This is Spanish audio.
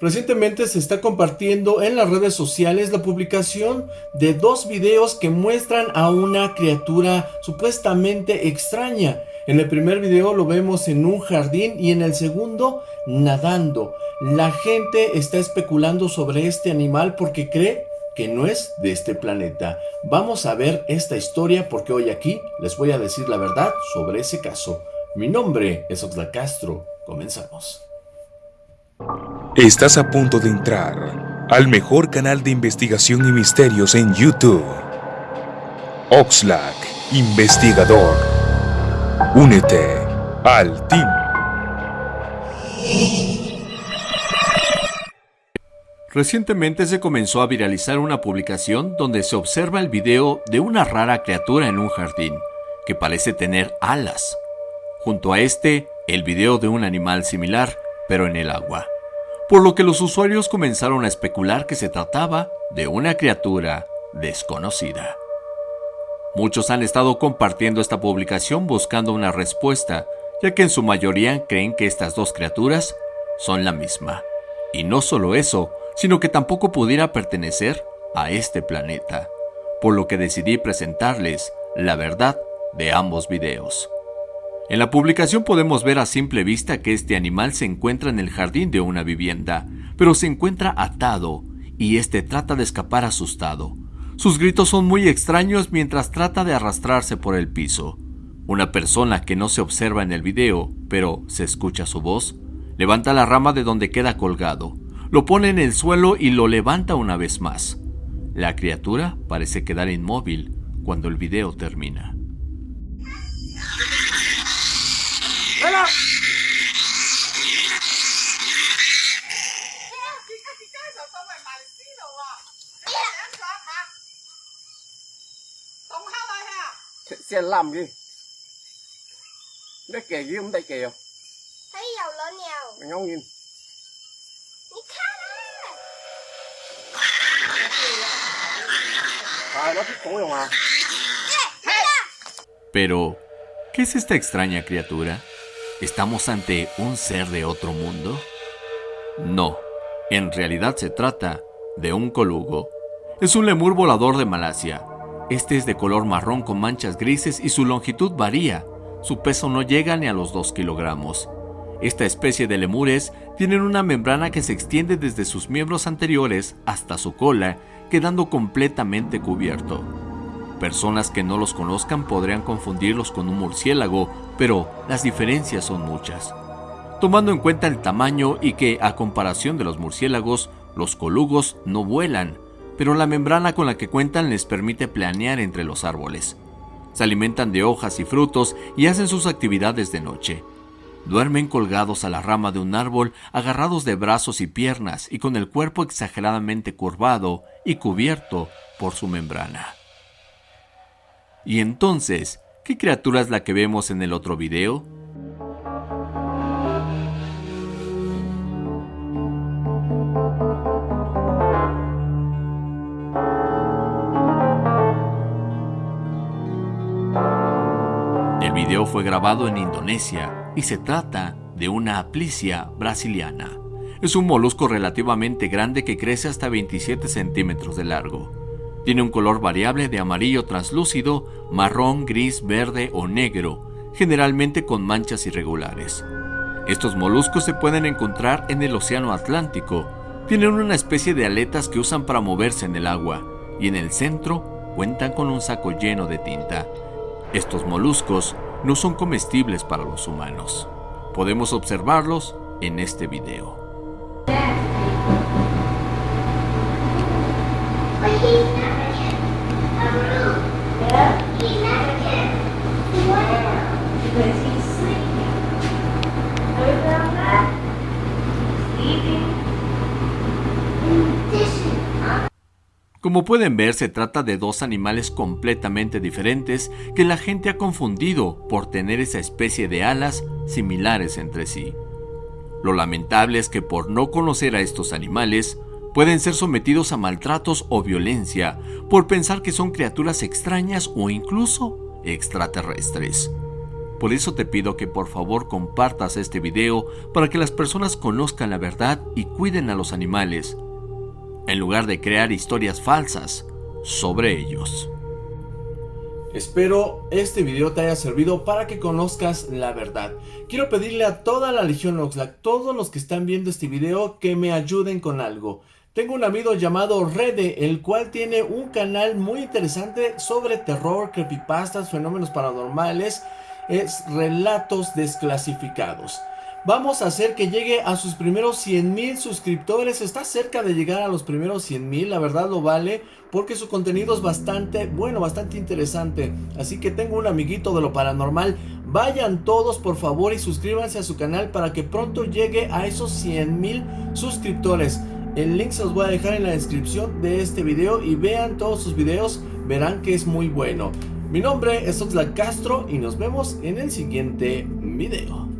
Recientemente se está compartiendo en las redes sociales la publicación de dos videos que muestran a una criatura supuestamente extraña. En el primer video lo vemos en un jardín y en el segundo nadando. La gente está especulando sobre este animal porque cree que no es de este planeta. Vamos a ver esta historia porque hoy aquí les voy a decir la verdad sobre ese caso. Mi nombre es Oxlack Castro. Comenzamos. Estás a punto de entrar al mejor canal de investigación y misterios en YouTube. Oxlack, investigador. Únete al team. Recientemente se comenzó a viralizar una publicación donde se observa el video de una rara criatura en un jardín, que parece tener alas. Junto a este, el video de un animal similar, pero en el agua por lo que los usuarios comenzaron a especular que se trataba de una criatura desconocida. Muchos han estado compartiendo esta publicación buscando una respuesta, ya que en su mayoría creen que estas dos criaturas son la misma. Y no solo eso, sino que tampoco pudiera pertenecer a este planeta, por lo que decidí presentarles la verdad de ambos videos. En la publicación podemos ver a simple vista que este animal se encuentra en el jardín de una vivienda, pero se encuentra atado y este trata de escapar asustado. Sus gritos son muy extraños mientras trata de arrastrarse por el piso. Una persona que no se observa en el video, pero se escucha su voz, levanta la rama de donde queda colgado, lo pone en el suelo y lo levanta una vez más. La criatura parece quedar inmóvil cuando el video termina. Xe làm gì Nó kìa gì không đây kìa Thấy dầu lên nhiều Mày ngóng nhìn Đi khá đó Trời nó thích cũ rồi mà Pero, ¿qué es esta extraña criatura? ¿Estamos ante un ser de otro mundo? No, en realidad se trata de un colugo. Es un lemur volador de Malasia. Este es de color marrón con manchas grises y su longitud varía. Su peso no llega ni a los 2 kilogramos. Esta especie de lemures tienen una membrana que se extiende desde sus miembros anteriores hasta su cola, quedando completamente cubierto. Personas que no los conozcan podrían confundirlos con un murciélago, pero las diferencias son muchas. Tomando en cuenta el tamaño y que, a comparación de los murciélagos, los colugos no vuelan, pero la membrana con la que cuentan les permite planear entre los árboles. Se alimentan de hojas y frutos y hacen sus actividades de noche. Duermen colgados a la rama de un árbol, agarrados de brazos y piernas y con el cuerpo exageradamente curvado y cubierto por su membrana. Y entonces, ¿qué criatura es la que vemos en el otro video? El video fue grabado en Indonesia y se trata de una aplicia brasiliana. Es un molusco relativamente grande que crece hasta 27 centímetros de largo. Tiene un color variable de amarillo translúcido, marrón, gris, verde o negro, generalmente con manchas irregulares. Estos moluscos se pueden encontrar en el Océano Atlántico. Tienen una especie de aletas que usan para moverse en el agua y en el centro cuentan con un saco lleno de tinta. Estos moluscos no son comestibles para los humanos. Podemos observarlos en este video. Como pueden ver, se trata de dos animales completamente diferentes que la gente ha confundido por tener esa especie de alas similares entre sí. Lo lamentable es que por no conocer a estos animales, pueden ser sometidos a maltratos o violencia por pensar que son criaturas extrañas o incluso extraterrestres. Por eso te pido que por favor compartas este video para que las personas conozcan la verdad y cuiden a los animales, en lugar de crear historias falsas sobre ellos. Espero este video te haya servido para que conozcas la verdad. Quiero pedirle a toda la Legión Oxlack, todos los que están viendo este video, que me ayuden con algo. Tengo un amigo llamado Rede, el cual tiene un canal muy interesante sobre terror, creepypastas, fenómenos paranormales, es relatos desclasificados. Vamos a hacer que llegue a sus primeros 100 mil suscriptores. Está cerca de llegar a los primeros 100 mil. La verdad lo vale porque su contenido es bastante bueno, bastante interesante. Así que tengo un amiguito de lo paranormal. Vayan todos por favor y suscríbanse a su canal para que pronto llegue a esos 100 mil suscriptores. El link se los voy a dejar en la descripción de este video y vean todos sus videos. Verán que es muy bueno. Mi nombre es Oxlack Castro y nos vemos en el siguiente video.